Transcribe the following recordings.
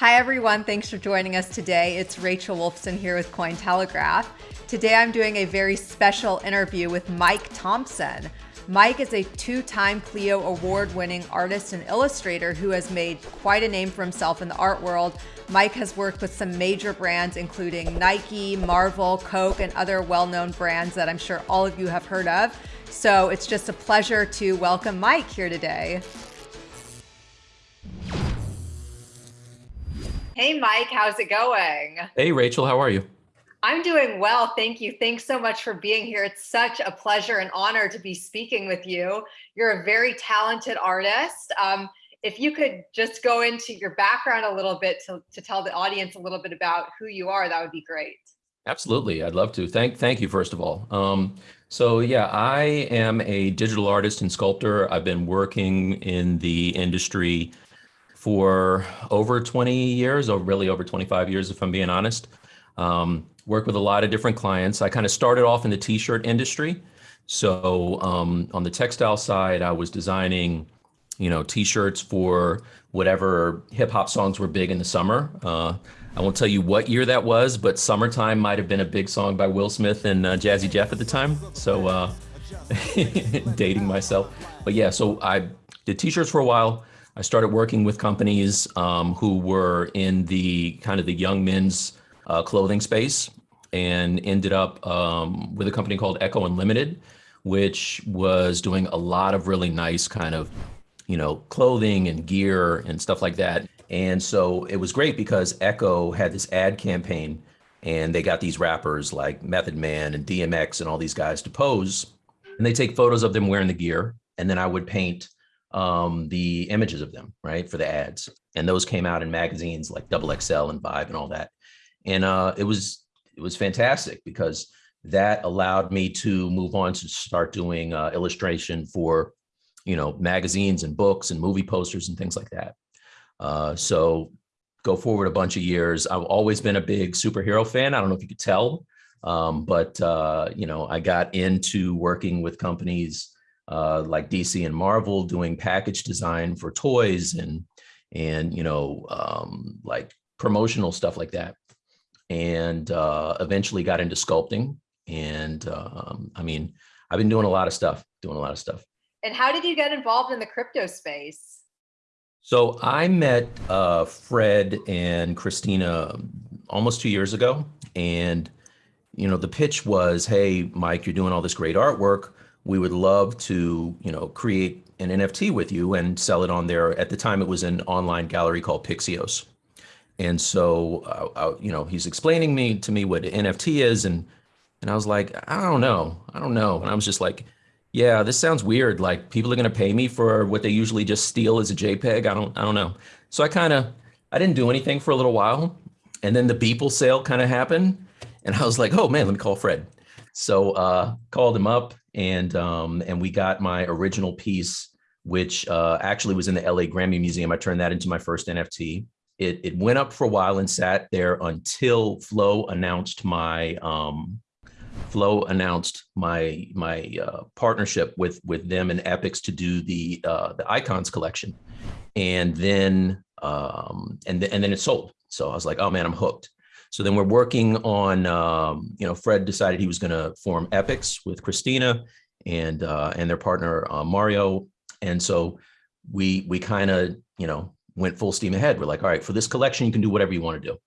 Hi, everyone. Thanks for joining us today. It's Rachel Wolfson here with Cointelegraph. Today, I'm doing a very special interview with Mike Thompson. Mike is a two time Clio award winning artist and illustrator who has made quite a name for himself in the art world. Mike has worked with some major brands, including Nike, Marvel, Coke, and other well known brands that I'm sure all of you have heard of. So it's just a pleasure to welcome Mike here today. Hey, Mike, how's it going? Hey, Rachel, how are you? I'm doing well. Thank you. Thanks so much for being here. It's such a pleasure and honor to be speaking with you. You're a very talented artist. Um, if you could just go into your background a little bit to, to tell the audience a little bit about who you are, that would be great. Absolutely. I'd love to. Thank, thank you, first of all. Um, so yeah, I am a digital artist and sculptor. I've been working in the industry for over 20 years, or really over 25 years, if I'm being honest. Um, work with a lot of different clients. I kind of started off in the t-shirt industry. So um, on the textile side, I was designing, you know, t-shirts for whatever hip hop songs were big in the summer. Uh, I won't tell you what year that was, but "Summertime" might have been a big song by Will Smith and uh, Jazzy Jeff at the time. So uh, dating myself, but yeah. So I did t-shirts for a while. I started working with companies um, who were in the kind of the young men's uh, clothing space and ended up um, with a company called Ecko Unlimited, which was doing a lot of really nice kind of, you know, clothing and gear and stuff like that. And so it was great because Ecko had this ad campaign and they got these rappers like Method Man and DMX and all these guys to pose and they take photos of them wearing the gear. And then I would paint um, the images of them, right, for the ads. And those came out in magazines like Double XL and Vibe and all that. And uh, it was it was fantastic because that allowed me to move on to start doing uh, illustration for, you know, magazines and books and movie posters and things like that. Uh, so go forward a bunch of years. I've always been a big superhero fan. I don't know if you could tell, um, but, uh, you know, I got into working with companies uh, like DC and Marvel doing package design for toys and and you know um, like promotional stuff like that, and uh, eventually got into sculpting. And um, I mean, I've been doing a lot of stuff, doing a lot of stuff. And how did you get involved in the crypto space? So I met uh, Fred and Christina almost two years ago, and you know the pitch was, "Hey, Mike, you're doing all this great artwork we would love to, you know, create an NFT with you and sell it on there. At the time, it was an online gallery called Pixios. And so, uh, I, uh, you know, he's explaining me to me what NFT is, and and I was like, I don't know, I don't know. And I was just like, yeah, this sounds weird. Like people are gonna pay me for what they usually just steal as a JPEG. I don't, I don't know. So I kind of, I didn't do anything for a little while, and then the Beeple sale kind of happened, and I was like, oh man, let me call Fred. So uh, called him up and um, and we got my original piece, which uh, actually was in the LA Grammy Museum. I turned that into my first NFT. It, it went up for a while and sat there until Flow announced my um, Flow announced my my uh, partnership with with them and Epics to do the uh, the Icons collection, and then um, and th and then it sold. So I was like, oh man, I'm hooked. So then we're working on, um, you know, Fred decided he was going to form Epics with Christina and uh, and their partner uh, Mario, and so we we kind of you know went full steam ahead. We're like, all right, for this collection, you can do whatever you want to do.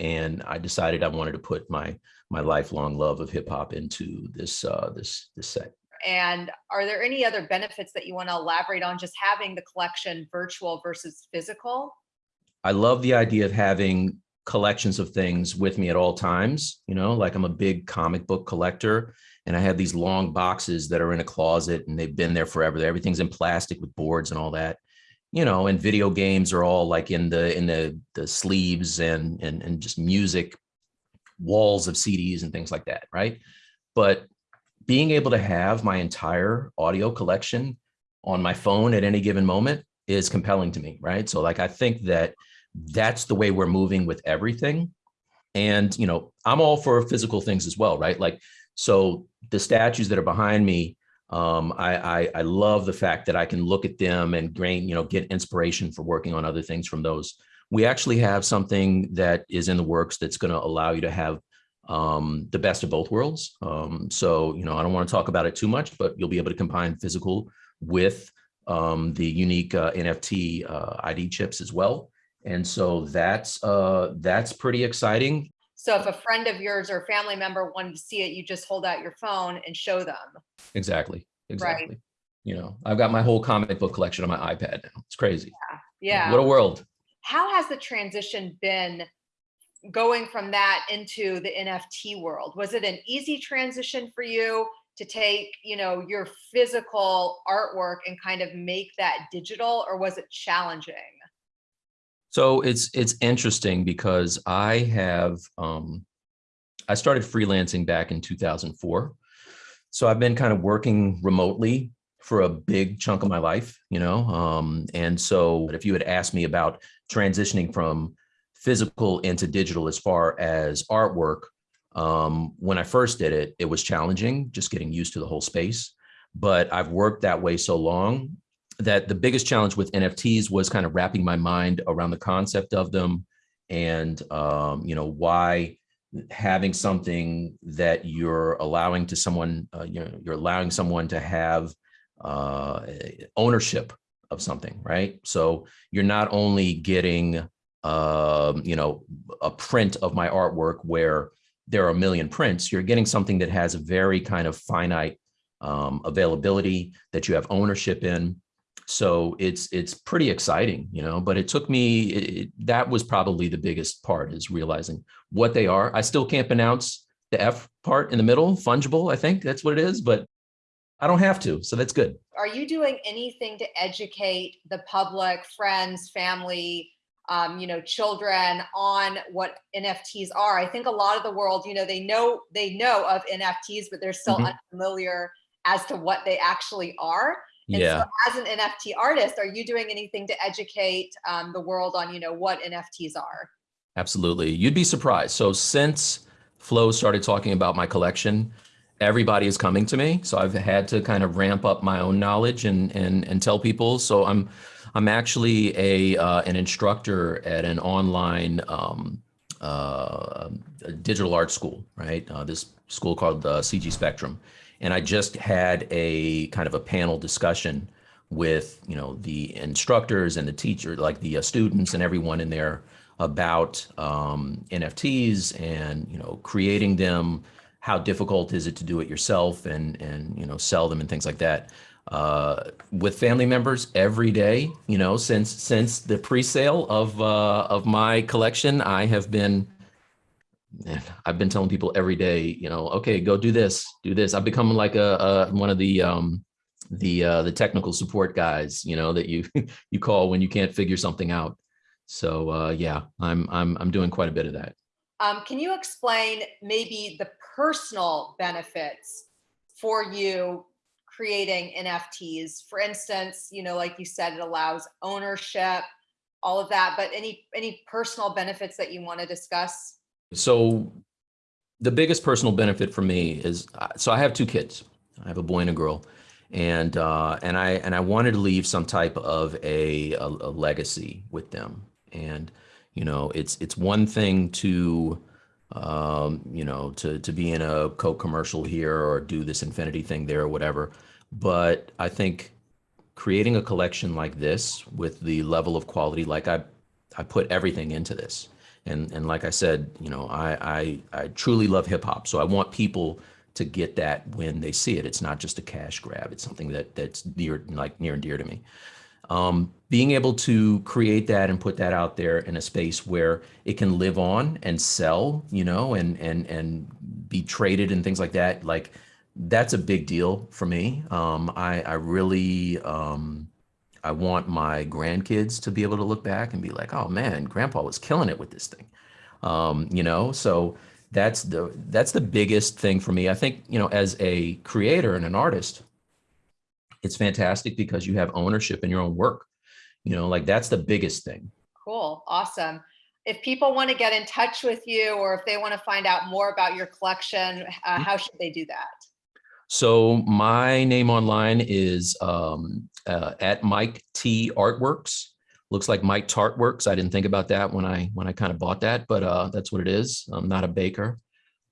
And I decided I wanted to put my my lifelong love of hip hop into this uh, this this set. And are there any other benefits that you want to elaborate on just having the collection virtual versus physical? I love the idea of having collections of things with me at all times. You know, like I'm a big comic book collector and I have these long boxes that are in a closet and they've been there forever. Everything's in plastic with boards and all that. You know, and video games are all like in the in the the sleeves and and and just music walls of CDs and things like that, right? But being able to have my entire audio collection on my phone at any given moment is compelling to me, right? So like I think that that's the way we're moving with everything. And, you know, I'm all for physical things as well, right? Like, so the statues that are behind me, um, I, I, I love the fact that I can look at them and gain, you know, get inspiration for working on other things from those. we actually have something that is in the works that's going to allow you to have um, the best of both worlds. Um, so, you know, I don't want to talk about it too much, but you'll be able to combine physical with um, the unique uh, NFT uh, ID chips as well. And so that's uh, that's pretty exciting. So if a friend of yours or a family member wanted to see it, you just hold out your phone and show them. Exactly. Exactly. Right. You know, I've got my whole comic book collection on my iPad now. It's crazy. Yeah. yeah. What a world. How has the transition been going from that into the NFT world? Was it an easy transition for you to take, you know, your physical artwork and kind of make that digital or was it challenging? So it's it's interesting because I have um I started freelancing back in 2004. So I've been kind of working remotely for a big chunk of my life, you know. Um and so if you had asked me about transitioning from physical into digital as far as artwork. Um, when I first did it, it was challenging, just getting used to the whole space. But I've worked that way so long that the biggest challenge with NFTs was kind of wrapping my mind around the concept of them and, um, you know, why having something that you're allowing to someone, uh, you know, you're allowing someone to have uh, ownership of something, right? So you're not only getting um, you know, a print of my artwork where there are a million prints, you're getting something that has a very kind of finite um, availability that you have ownership in. So it's it's pretty exciting, you know, but it took me, it, that was probably the biggest part is realizing what they are. I still can't pronounce the F part in the middle, fungible, I think that's what it is, but I don't have to, so that's good. Are you doing anything to educate the public, friends, family, um, you know, children on what NFTs are. I think a lot of the world, you know, they know they know of NFTs, but they're still mm -hmm. unfamiliar as to what they actually are. And yeah. so as an NFT artist, are you doing anything to educate um, the world on, you know, what NFTs are? Absolutely. You'd be surprised. So since Flow started talking about my collection, everybody is coming to me. So I've had to kind of ramp up my own knowledge and and and tell people. So I'm I'm actually a uh, an instructor at an online um, uh, digital art school, right? Uh, this school called uh, CG Spectrum, and I just had a kind of a panel discussion with you know the instructors and the teacher, like the uh, students and everyone in there about um, NFTs and you know creating them. How difficult is it to do it yourself and and you know sell them and things like that uh, with family members every day. You know, since since the pre-sale of uh, of my collection, I have been I've been telling people every day. You know, okay, go do this, do this. I've become like a, a one of the um, the uh, the technical support guys. You know that you you call when you can't figure something out. So uh, yeah, I'm I'm I'm doing quite a bit of that. Um, can you explain maybe the personal benefits for you creating NFTs. For instance, you know, like you said, it allows ownership, all of that, but any any personal benefits that you want to discuss? So the biggest personal benefit for me is, uh, so I have two kids. I have a boy and a girl. And uh, and I and I wanted to leave some type of a, a, a legacy with them. And you know, it's it's one thing to um, you know, to to be in a Coke commercial here or do this Infinity thing there or whatever. But I think creating a collection like this with the level of quality, like I, I put everything into this. And, and like I said, you know, I, I, I truly love hip hop. So I want people to get that when they see it. It's not just a cash grab. It's something that that's near, like near and dear to me. Um, being able to create that and put that out there in a space where it can live on and sell, you know, and and and be traded and things like that, like that's a big deal for me. Um, I, I really, um, I want my grandkids to be able to look back and be like, oh man, grandpa was killing it with this thing. Um, you know, so that's the, that's the biggest thing for me. I think, you know, as a creator and an artist, it's fantastic because you have ownership in your own work. You know, like that's the biggest thing. Cool. Awesome. If people want to get in touch with you or if they want to find out more about your collection, uh, mm-hmm. how should they do that? So my name online is um, uh, at Mike T Artworks looks like Mike Tart Works. I didn't think about that when I when I kind of bought that, but uh, that's what it is. I'm not a baker,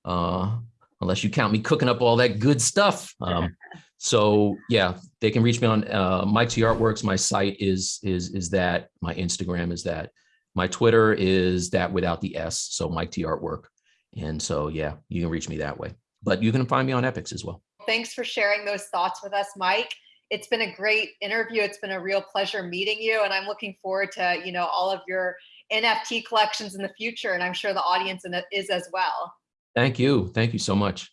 uh, unless you count me cooking up all that good stuff. Um, so yeah, they can reach me on uh, Mike T Artworks. My site is is is that. My Instagram is that. My Twitter is that without the S. So Mike T Artwork. And so yeah, you can reach me that way. But you can find me on Epics as well. Thanks for sharing those thoughts with us, Mike. It's been a great interview. It's been a real pleasure meeting you, and I'm looking forward to you know all of your NFT collections in the future, and I'm sure the audience is as well. Thank you. Thank you so much.